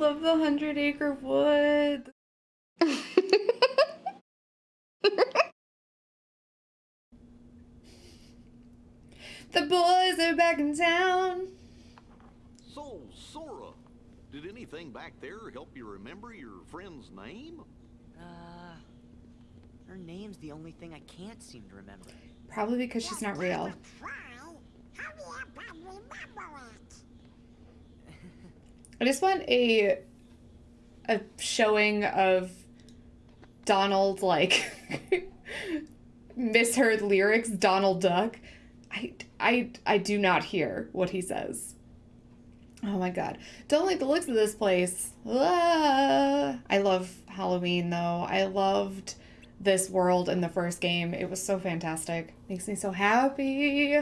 love the Hundred Acre Wood. the boys are back in town. So, Sora, did anything back there help you remember your friend's name? Uh, her name's the only thing I can't seem to remember. Probably because she's not real. I just want a a showing of Donald like misheard lyrics, Donald Duck. I I I do not hear what he says. Oh my god. Don't like the looks of this place. Ah. I love Halloween though. I loved this world in the first game. It was so fantastic. Makes me so happy.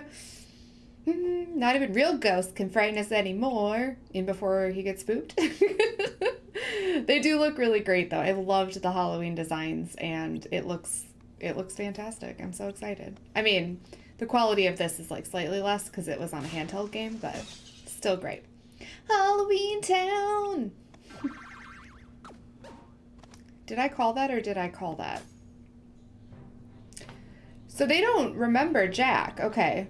Mm, Not even real ghosts can frighten us anymore. In before he gets spooked. they do look really great though. I loved the Halloween designs and it looks it looks fantastic. I'm so excited. I mean, the quality of this is like slightly less because it was on a handheld game, but still great. Halloween Town. did I call that or did I call that? So they don't remember Jack. Okay.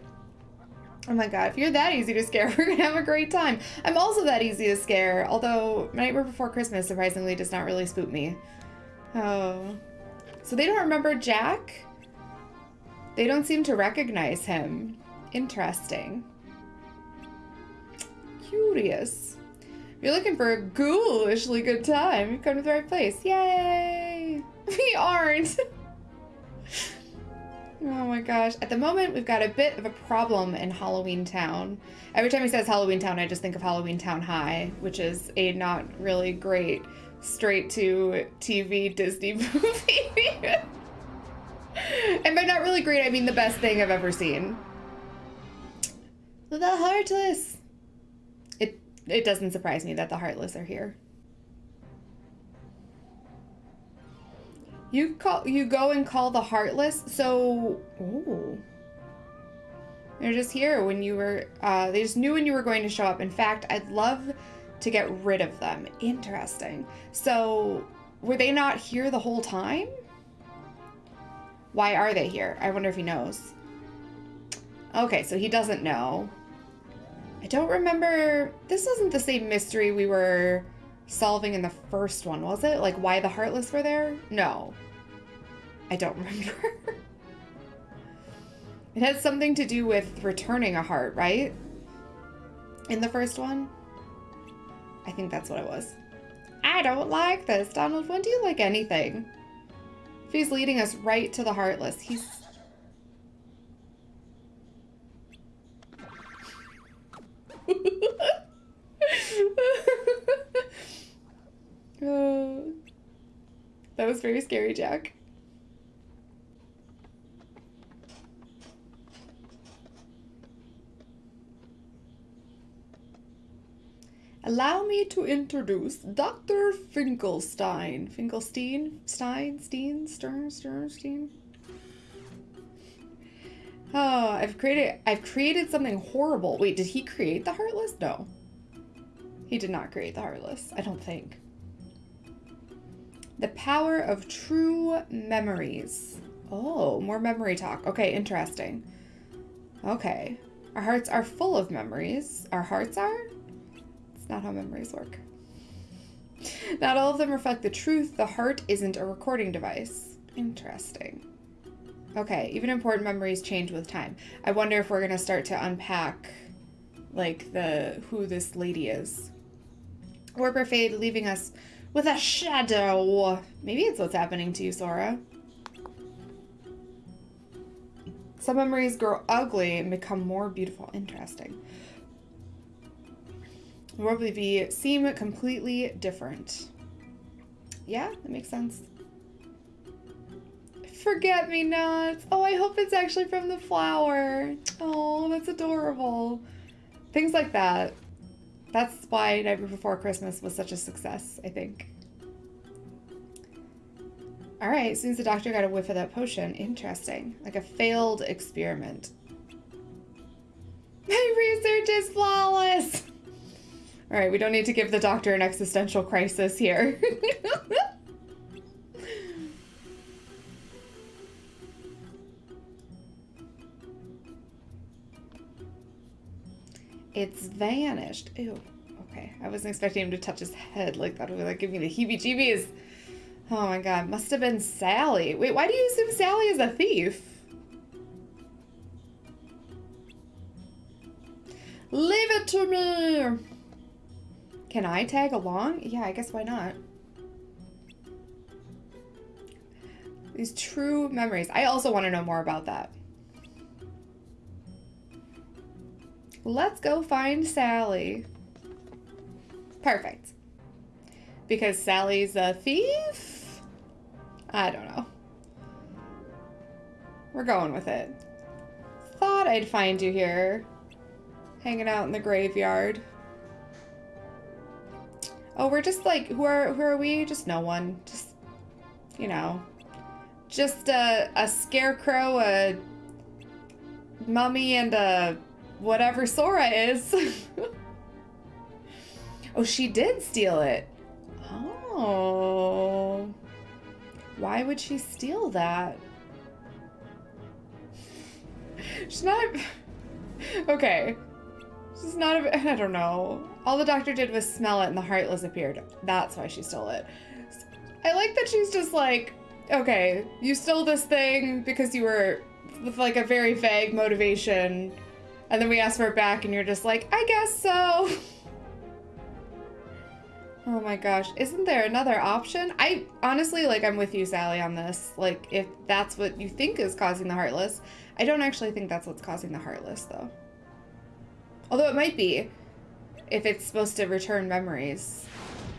Oh my god, if you're that easy to scare, we're gonna have a great time. I'm also that easy to scare, although Nightmare Before Christmas surprisingly does not really spook me. Oh. So they don't remember Jack? They don't seem to recognize him. Interesting. Curious. If you're looking for a ghoulishly good time, you've come to the right place. Yay! We aren't! Oh my gosh. At the moment, we've got a bit of a problem in Halloween Town. Every time he says Halloween Town, I just think of Halloween Town High, which is a not really great straight to TV Disney movie. and by not really great, I mean the best thing I've ever seen. The Heartless. It it doesn't surprise me that the Heartless are here. You call you go and call the Heartless. So, ooh. They're just here when you were uh they just knew when you were going to show up. In fact, I'd love to get rid of them. Interesting. So, were they not here the whole time? Why are they here? I wonder if he knows. Okay, so he doesn't know. I don't remember. This wasn't the same mystery we were solving in the first one, was it? Like why the Heartless were there? No. I don't remember. it had something to do with returning a heart, right? In the first one? I think that's what it was. I don't like this. Donald, when do you like anything? If he's leading us right to the Heartless, he's... Oh, that was very scary, Jack. Allow me to introduce Dr. Finkelstein. Finkelstein? Stein? Steen? Stern? Sternstein? Oh, I've created I've created something horrible. Wait, did he create the Heartless? No. He did not create the Heartless, I don't think. The power of true memories. Oh, more memory talk. Okay, interesting. Okay. Our hearts are full of memories. Our hearts are? It's not how memories work. Not all of them reflect the truth. The heart isn't a recording device. Interesting. Okay, even important memories change with time. I wonder if we're going to start to unpack like the who this lady is. Warper fade leaving us with a shadow. Maybe it's what's happening to you, Sora. Some memories grow ugly and become more beautiful. Interesting. Probably be seem completely different. Yeah, that makes sense. Forget me nots. Oh, I hope it's actually from the flower. Oh, that's adorable. Things like that. That's why Nightmare Before Christmas was such a success, I think. All right, as soon as the doctor got a whiff of that potion, interesting. Like a failed experiment. My research is flawless. All right, we don't need to give the doctor an existential crisis here. it's vanished. Ew. Okay, I wasn't expecting him to touch his head like that. Would like give me the heebie-jeebies. Oh my god, must have been Sally. Wait, why do you assume Sally is a thief? Leave it to me! Can I tag along? Yeah, I guess why not? These true memories. I also want to know more about that. Let's go find Sally. Perfect. Because Sally's a thief? I don't know. We're going with it. Thought I'd find you here. Hanging out in the graveyard. Oh, we're just like, who are who are we? Just no one. Just, you know, just a, a scarecrow, a mummy, and a whatever Sora is. oh, she did steal it. Oh. Why would she steal that? She's not... Okay. She's not a... I don't know. All the doctor did was smell it and the Heartless appeared. That's why she stole it. I like that she's just like, okay, you stole this thing because you were with like a very vague motivation. And then we ask for it back and you're just like, I guess so. Oh my gosh. Isn't there another option? I honestly, like, I'm with you, Sally, on this. Like, if that's what you think is causing the Heartless, I don't actually think that's what's causing the Heartless, though. Although it might be if it's supposed to return memories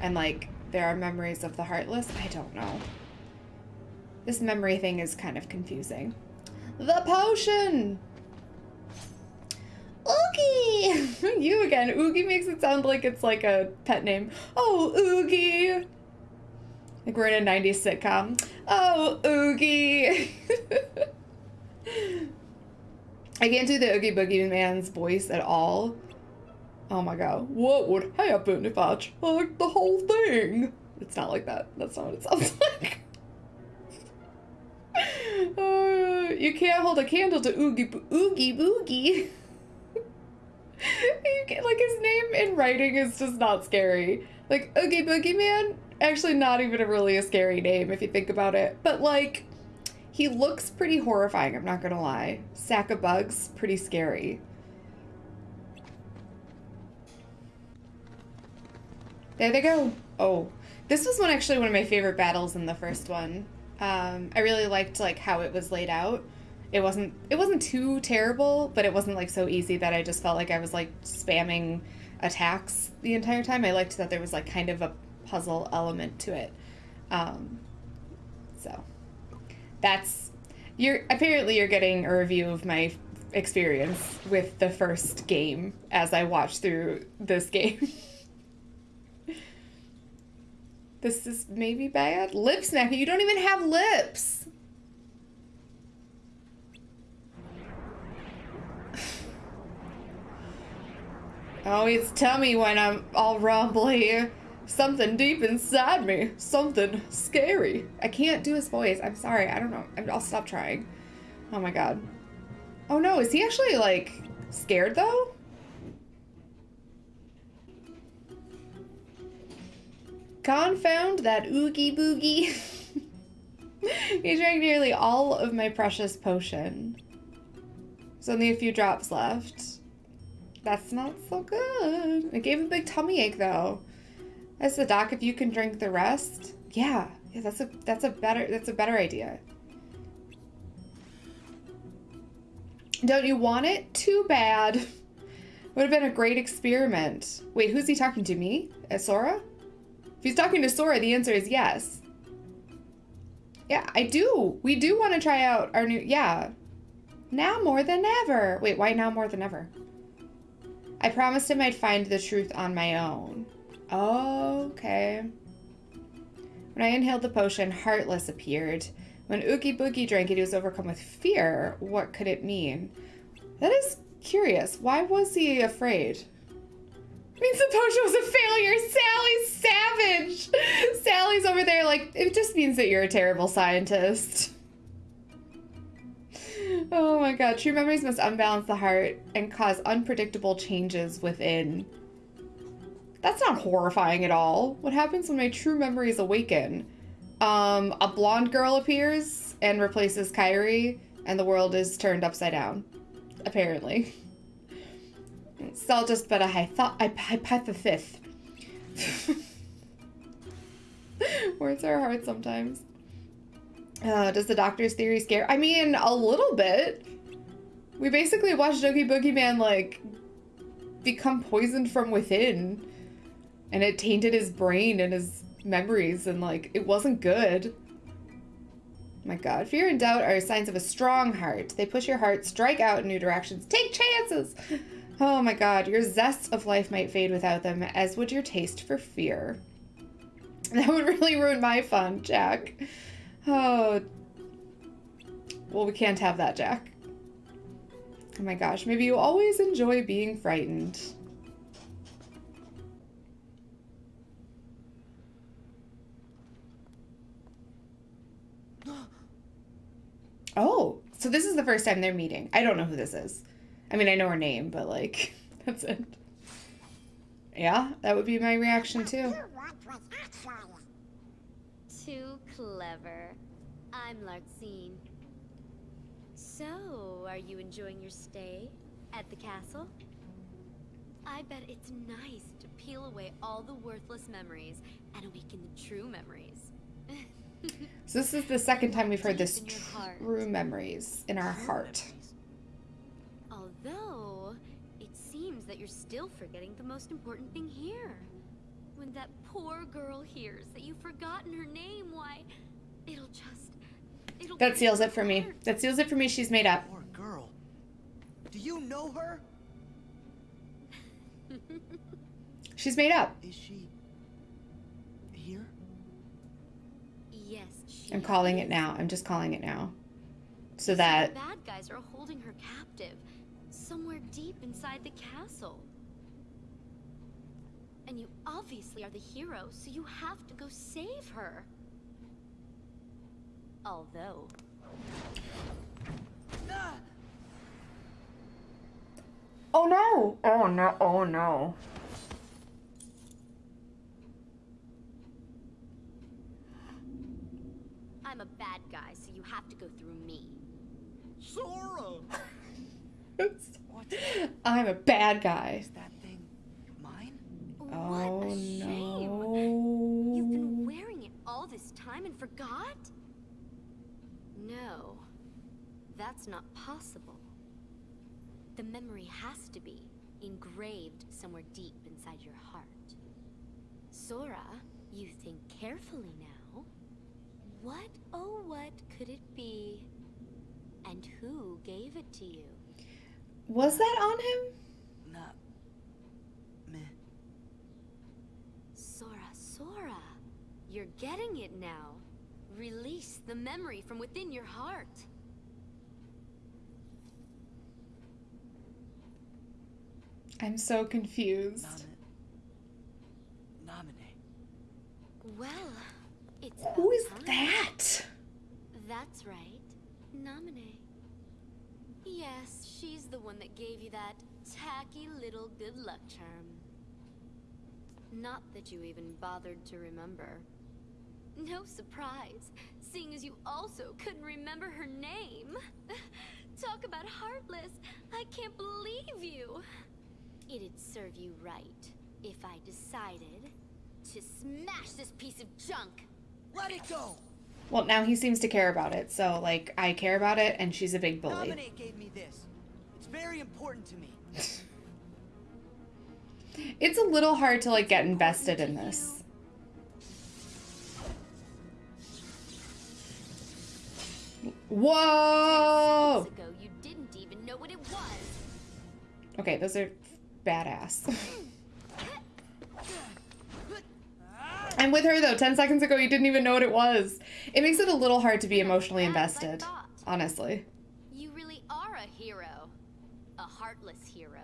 and, like, there are memories of the Heartless. I don't know. This memory thing is kind of confusing. The potion! Oogie! you again. Oogie makes it sound like it's like a pet name. Oh, Oogie! Like we're in a 90s sitcom. Oh, Oogie! I can't do the Oogie Boogie Man's voice at all. Oh my god. What would happen if I chugged the whole thing? It's not like that. That's not what it sounds like. uh, you can't hold a candle to Oogie Oogie Boogie. Like his name in writing is just not scary. Like Oogie Boogie Man, actually not even a really a scary name if you think about it. But like, he looks pretty horrifying. I'm not gonna lie. Sack of bugs, pretty scary. There they go. Oh, this was one actually one of my favorite battles in the first one. Um, I really liked like how it was laid out it wasn't it wasn't too terrible, but it wasn't like so easy that I just felt like I was like spamming attacks the entire time. I liked that there was like kind of a puzzle element to it. Um, so that's you're apparently you're getting a review of my experience with the first game as I watch through this game. this is maybe bad. Lip smacking. You don't even have lips. Always tell me when I'm all rumbly. Something deep inside me. Something scary. I can't do his voice. I'm sorry. I don't know. I'll stop trying. Oh my god. Oh no, is he actually, like, scared though? Confound that oogie boogie. he drank nearly all of my precious potion. There's only a few drops left. That's not so good. It gave a big tummy ache though. As the doc, if you can drink the rest. Yeah, yeah, that's a that's a better that's a better idea. Don't you want it? Too bad. Would have been a great experiment. Wait, who's he talking to? Me? Uh, Sora? If he's talking to Sora, the answer is yes. Yeah, I do. We do want to try out our new... Yeah. Now more than ever. Wait, why now more than ever? I promised him I'd find the truth on my own. okay. When I inhaled the potion, Heartless appeared. When Oogie Boogie drank it, he was overcome with fear. What could it mean? That is curious. Why was he afraid? means the potion was a failure. Sally's savage. Sally's over there like, it just means that you're a terrible scientist. Oh my god. True memories must unbalance the heart and cause unpredictable changes within. That's not horrifying at all. What happens when my true memories awaken? Um, a blonde girl appears and replaces Kairi, and the world is turned upside down. Apparently. It's all just but a hypo- hypothesis. Words are hard sometimes. Uh, does the doctor's theory scare? I mean, a little bit. We basically watched Oogie Man like, become poisoned from within. And it tainted his brain and his memories, and, like, it wasn't good. My god. Fear and doubt are signs of a strong heart. They push your heart, strike out in new directions, take chances! Oh my god, your zest of life might fade without them, as would your taste for fear. That would really ruin my fun, Jack. Oh. Well, we can't have that, Jack. Oh my gosh, maybe you always enjoy being frightened. Oh, so this is the first time they're meeting. I don't know who this is. I mean, I know her name, but like, that's it. Yeah, that would be my reaction too. Too clever. I'm Larxene. So, are you enjoying your stay at the castle? I bet it's nice to peel away all the worthless memories and awaken the true memories. So this is the second time we've heard this Deep in your heart. true memories in our heart. Although, it seems that you're still forgetting the most important thing here. When that poor girl hears that you've forgotten her name, why, it'll just... It'll That seals it for me. That seals it for me. She's made up. Poor girl. Do you know her? She's made up. Is she here? Yes, she I'm calling it now. I'm just calling it now. So Some that bad guys are holding her captive, somewhere deep inside the castle. And you obviously are the hero, so you have to go save her. Although! Oh no! Oh no! Oh no! I'm a bad guy, so you have to go through me. Sora! I'm a bad guy. Is that thing mine? What Oh a shame! no! You've been wearing it all this time and forgot? No, that's not possible. The memory has to be engraved somewhere deep inside your heart. Sora, you think carefully now. What, oh what could it be? And who gave it to you? Was that on him? Not me. Sora, Sora, you're getting it now. Release the memory from within your heart. I'm so confused. Nomin. Naminé. Well, it's Who is time. that? That's right. Naminé. Yes, she's the one that gave you that tacky little good luck charm. Not that you even bothered to remember. No surprise, seeing as you also couldn't remember her name. Talk about heartless. I can't believe you. It'd serve you right if I decided to smash this piece of junk. Let it go. Well, now he seems to care about it. So, like, I care about it, and she's a big bully. Naminé gave me this. It's very important to me. It's a little hard to, like, get invested in this. Whoa! Ago, you didn't even know what it was. Okay, those are badass. I'm with her though. 10 seconds ago, you didn't even know what it was. It makes it a little hard to be emotionally invested, honestly. You really are a hero. A heartless hero.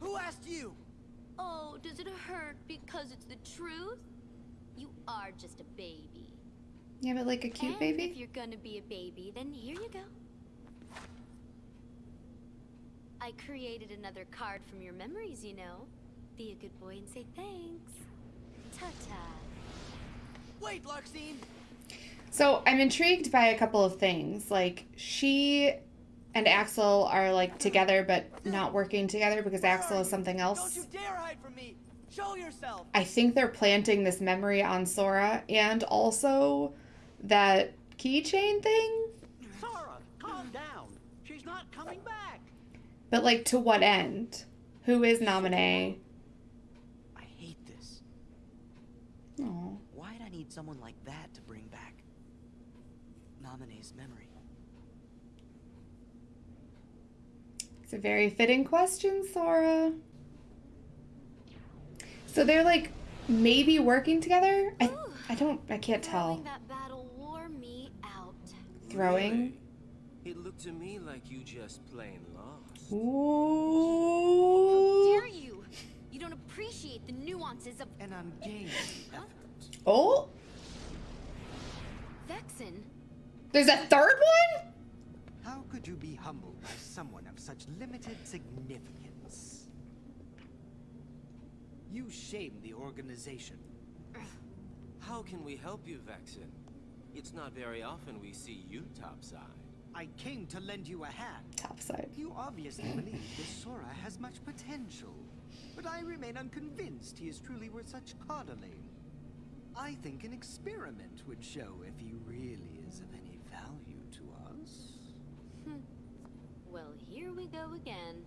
Who asked you? Does it hurt because it's the truth? You are just a baby. Yeah, but like a cute and baby? if you're gonna be a baby, then here you go. I created another card from your memories, you know. Be a good boy and say thanks. Ta-ta. Wait, Larxene! So I'm intrigued by a couple of things. Like she and Axel are like together but not working together because Axel is something Don't else. you dare hide from me! Show yourself! I think they're planting this memory on Sora and also that keychain thing. Sora, calm down. She's not coming back. But like to what end? Who is Naminé? I hate this. Oh. Why'd I need someone like that to bring back Naminé's memory? It's a very fitting question, Sora. So they're like maybe working together? I I don't I can't tell. Throwing that battle wore me out. Throwing? Really? It looked to me like you just plain lost. Ooh. Dare you? You don't appreciate the nuances of An ungainly effort. Oh, Vexen. there's a third one? How could you be humbled by someone of such limited significance? You shame the organization. How can we help you, Vexen? It's not very often we see you topside. I came to lend you a hand. Topside. You obviously believe this Sora has much potential, but I remain unconvinced he is truly worth such coddling. I think an experiment would show if he really is of any value to us. Well, here we go again.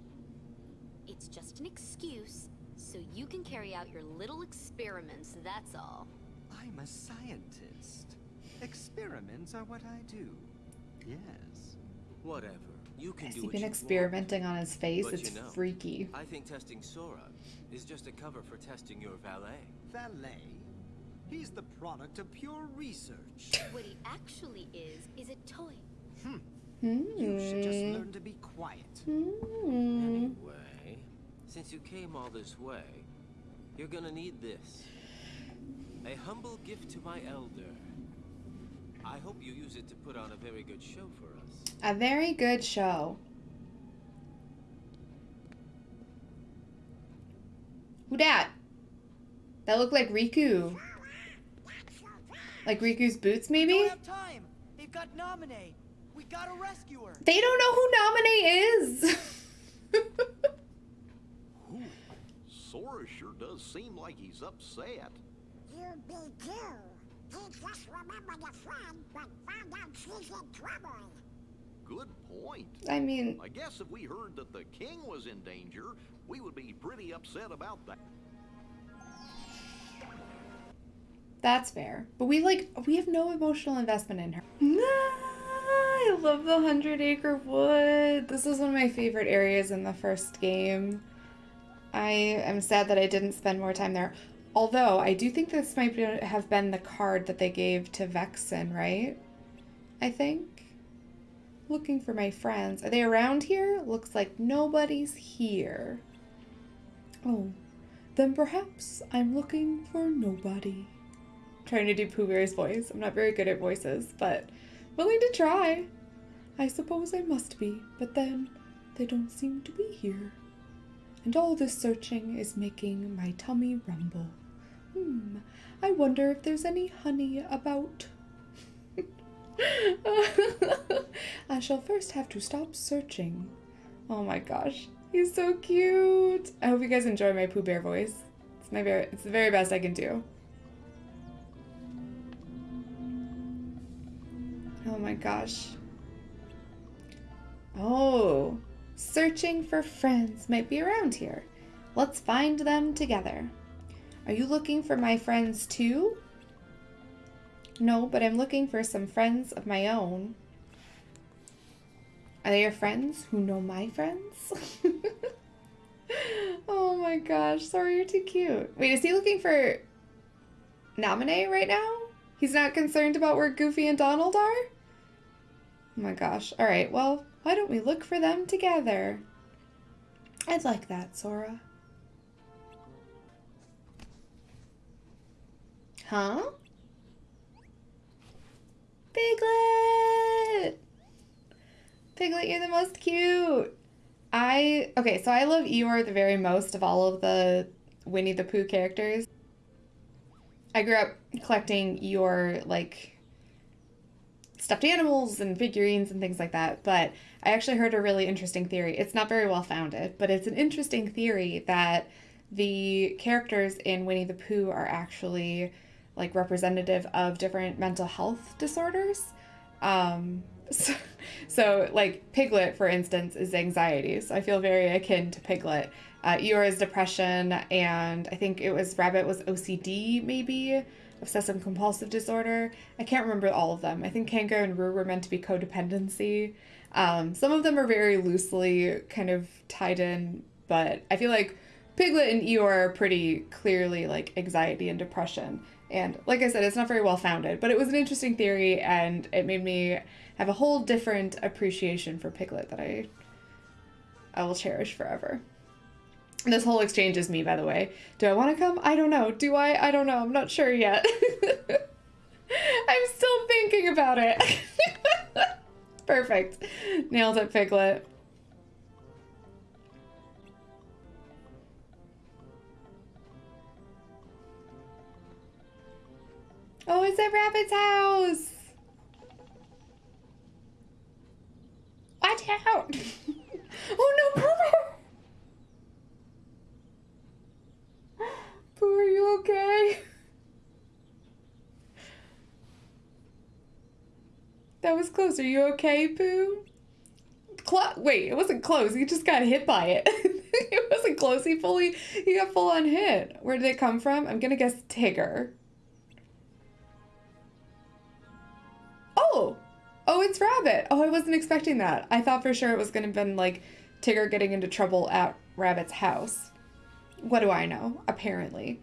It's just an excuse, so you can carry out your little experiments, that's all. I'm a scientist. Experiments are what I do. Yes. Whatever. You can Has do he what been you experimenting on his face? But It's you know, freaky. I think testing Sora is just a cover for testing your valet. Valet? He's the product of pure research. What he actually is, is a toy. Hmm. You should just Hmm. learn to be quiet. Hmm. Anyway, since you came all this way, you're gonna need this. A humble gift to my elder. I hope you use it to put on a very good show for us. A very good show. Who dat? That looked like Riku. Like Riku's boots, We maybe? don't have time! They've got Naminé! We gotta rescue her! They don't know who Naminé is. Whew. Sora sure does seem like he's upset. You be too. He just remembered a friend, but found out she's in trouble. Good point. I mean, I guess if we heard that the king was in danger, we would be pretty upset about that. that's fair. But we like we have no emotional investment in her. I love the Hundred Acre Wood. This is one of my favorite areas in the first game. I am sad that I didn't spend more time there. Although I do think this might have been the card that they gave to Vexen, right? I think. Looking for my friends. Are they around here? Looks like nobody's here. Oh, then perhaps I'm looking for nobody. Trying to do Pooh Bear's voice. I'm not very good at voices, but willing to try. I suppose I must be, but then they don't seem to be here. And all this searching is making my tummy rumble. Hmm, I wonder if there's any honey about. I shall first have to stop searching. Oh my gosh, he's so cute. I hope you guys enjoy my Pooh Bear voice. It's my very, it's the very best I can do. Gosh. Oh, searching for friends might be around here. Let's find them together. Are you looking for my friends too? No, but I'm looking for some friends of my own. Are they your friends who know my friends? oh my gosh, sorry, you're too cute. Wait, is he looking for Naminé right now? He's not concerned about where Goofy and Donald are? Oh my gosh. All right, well, why don't we look for them together? I'd like that, Sora. Huh? Piglet! Piglet, you're the most cute. I, okay, so I love Eeyore the very most of all of the Winnie the Pooh characters. I grew up collecting Eeyore, like, stuffed animals and figurines and things like that, but I actually heard a really interesting theory. It's not very well founded, but it's an interesting theory that the characters in Winnie the Pooh are actually like representative of different mental health disorders. Um, so, so, like Piglet, for instance, is anxiety. So I feel very akin to Piglet. Uh, Eeyore is depression, and I think it was Rabbit was OCD, maybe obsessive compulsive disorder. I can't remember all of them. I think Kanga and Roo were meant to be codependency. Um, some of them are very loosely kind of tied in, but I feel like Piglet and Eeyore are pretty clearly like anxiety and depression. And like I said, it's not very well founded, but it was an interesting theory and it made me have a whole different appreciation for Piglet that I I will cherish forever. This whole exchange is me, by the way. Do I want to come? I don't know. Do I? I don't know. I'm not sure yet. I'm still thinking about it. Perfect. Nailed it, Piglet. Oh, it's at Rabbit's house. Watch out. oh no. Pooh, are you okay? That was close. Are you okay, Pooh? Clo- Wait, it wasn't close. He just got hit by it. it wasn't close. He fully, he got full on hit. Where did it come from? I'm gonna guess Tigger. Oh, oh, it's Rabbit. Oh, I wasn't expecting that. I thought for sure it was gonna been like Tigger getting into trouble at Rabbit's house. What do I know? Apparently.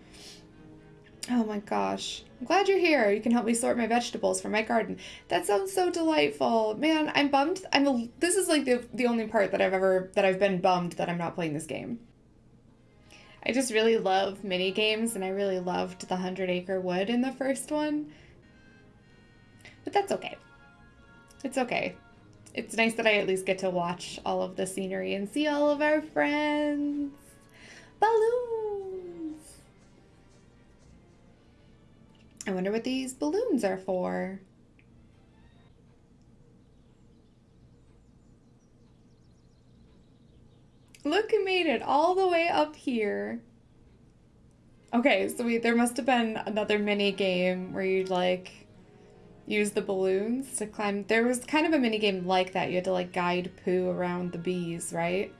Oh my gosh. I'm glad you're here. You can help me sort my vegetables for my garden. That sounds so delightful. Man, I'm bummed. I'm a, this is like the the only part that I've ever that I've been bummed that I'm not playing this game. I just really love mini games and I really loved the 100 Acre Wood in the first one. But that's okay. It's okay. It's nice that I at least get to watch all of the scenery and see all of our friends. Balloons! I wonder what these balloons are for. Look, who made it all the way up here. Okay, so we there must have been another mini game where you'd like use the balloons to climb. There was kind of a mini game like that. You had to like guide Pooh around the bees, right?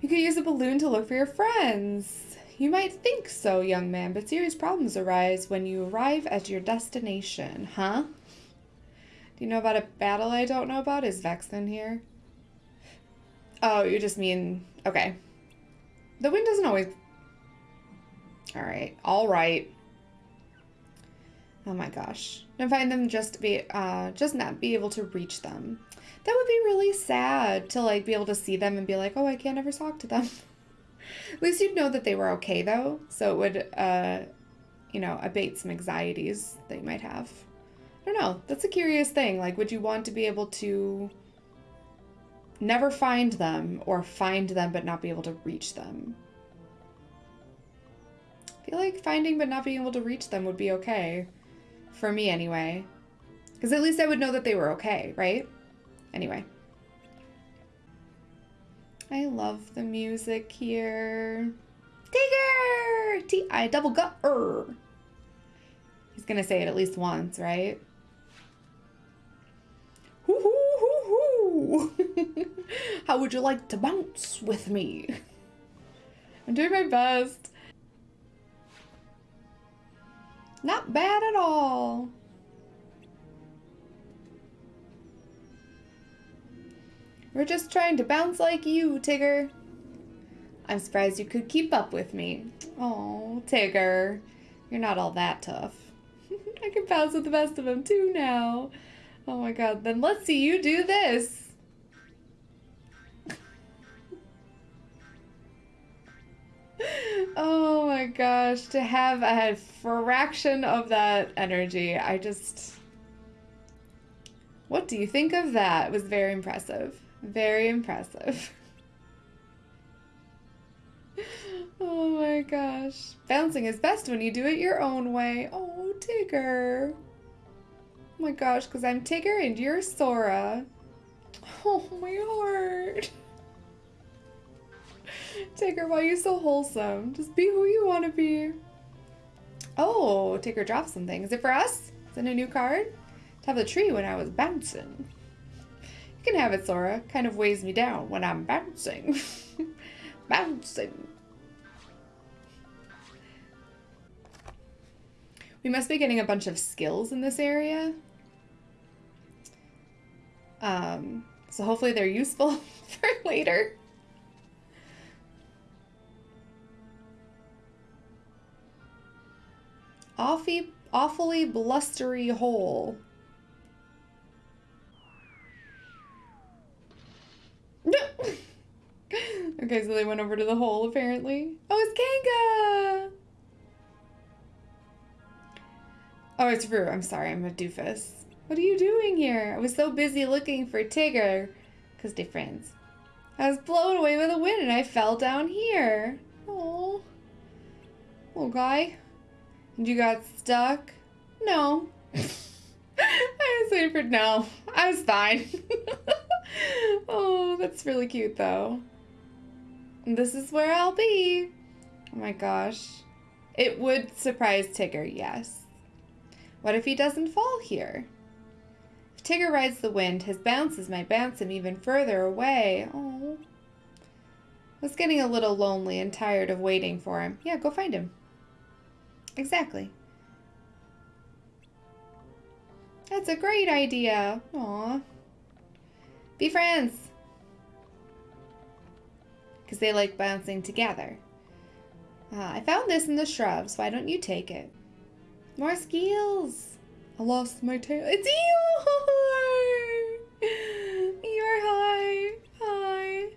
You could use a balloon to look for your friends. You might think so, young man, but serious problems arise when you arrive at your destination, huh? Do you know about a battle I don't know about? Is Vex in here? Oh, you just mean... Okay. The wind doesn't always... Alright, alright. Oh my gosh. And find them just be uh just not be able to reach them. That would be really sad to like be able to see them and be like, oh I can't ever talk to them. At least you'd know that they were okay though. So it would uh you know, abate some anxieties that you might have. I don't know. That's a curious thing. Like would you want to be able to never find them or find them but not be able to reach them? I feel like finding but not being able to reach them would be okay. For me, anyway. Because at least I would know that they were okay, right? Anyway. I love the music here. Tigger! T-I double gut er. He's gonna say it at least once, right? How would you like to bounce with me? I'm doing my best. Not bad at all. We're just trying to bounce like you, Tigger. I'm surprised you could keep up with me. Oh, Tigger. You're not all that tough. I can bounce with the best of them too now. Oh my god, then let's see you do this. Oh my gosh, to have a fraction of that energy, I just. What do you think of that? It was very impressive. Very impressive. Oh my gosh. Bouncing is best when you do it your own way. Oh, Tigger. Oh my gosh, because I'm Tigger and you're Sora. Oh, my heart. Tigger, why are you so wholesome? Just be who you want to be. Oh, Tigger dropped something. Is it for us? Is it a new card? To have the tree when I was bouncing. Can have it, Sora. Kind of weighs me down when I'm bouncing. bouncing. We must be getting a bunch of skills in this area. Um, so hopefully they're useful for later. Awfully, awfully blustery hole. Okay, so they went over to the hole apparently. Oh, it's Kanga! Oh, it's Roo. I'm sorry, I'm a doofus. What are you doing here? I was so busy looking for Tigger. Because they're friends. I was blown away by the wind and I fell down here. Oh, Little guy. And you got stuck? No. I was waiting for no. I was fine. oh, that's really cute though. This is where I'll be. Oh my gosh. It would surprise Tigger, yes. What if he doesn't fall here? If Tigger rides the wind, his bounces might bounce him even further away. Oh. I was getting a little lonely and tired of waiting for him. Yeah, go find him. Exactly. That's a great idea. Aw. Be friends. Because they like bouncing together. Uh, I found this in the shrubs. Why don't you take it? More skills. I lost my tail. It's Eeyore! Eeyore, hi. Hi.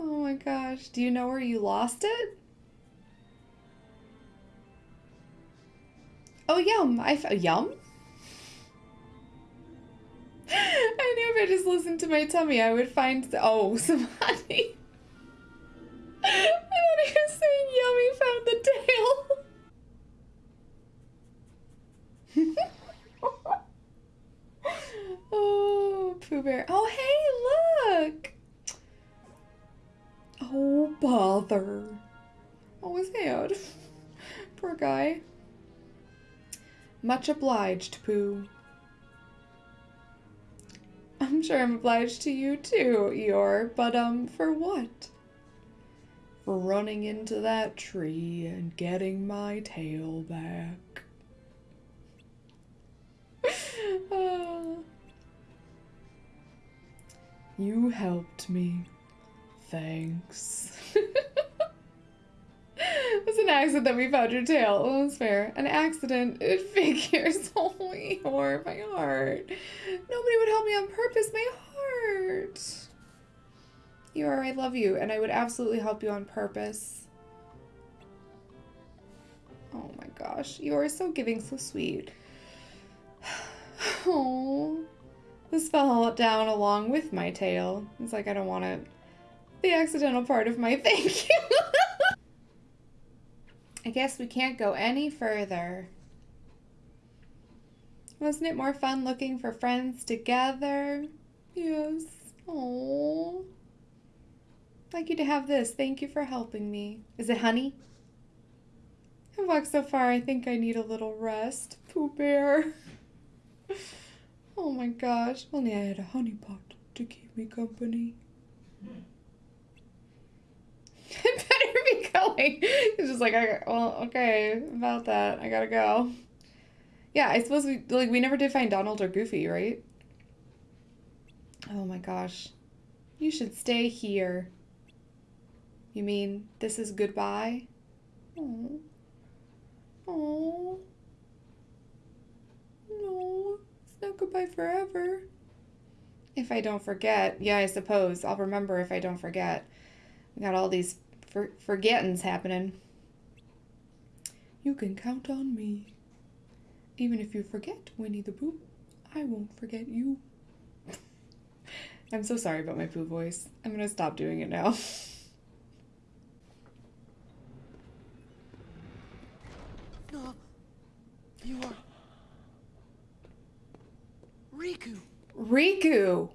Oh my gosh. Do you know where you lost it? Oh, yum. I yum? I knew if I just listened to my tummy, I would find oh some Much obliged, Pooh. I'm sure I'm obliged to you too, Eeyore, but um, for what? For running into that tree and getting my tail back. Ah. you helped me. Thanks. Was an accident that we found your tail. Well, that's fair. An accident. It figures. Oh, Eeyore, my heart. Nobody would help me on purpose. My heart. You are. I love you, and I would absolutely help you on purpose. Oh my gosh. you are so giving, so sweet. Oh. This fell down along with my tail. It's like I don't want it. The accidental part of my thank you. I guess we can't go any further. Wasn't it more fun looking for friends together? Yes. Oh. Like you to have this. Thank you for helping me. Is it honey? I've walked so far, I think I need a little rest. Pooh Bear. Oh my gosh. Only I had a honey pot to keep me company. Going. It's just like, I, well, okay, about that. I gotta go. Yeah, I suppose we, like, we never did find Donald or Goofy, right? Oh my gosh. You should stay here. You mean this is goodbye? Oh. Oh. No, it's not goodbye forever. If I don't forget. Yeah, I suppose. I'll remember if I don't forget. We got all these For forgetting's happening. You can count on me. Even if you forget Winnie the Pooh, I won't forget you. I'm so sorry about my Pooh voice. I'm gonna stop doing it now. No. You are. Riku. Riku!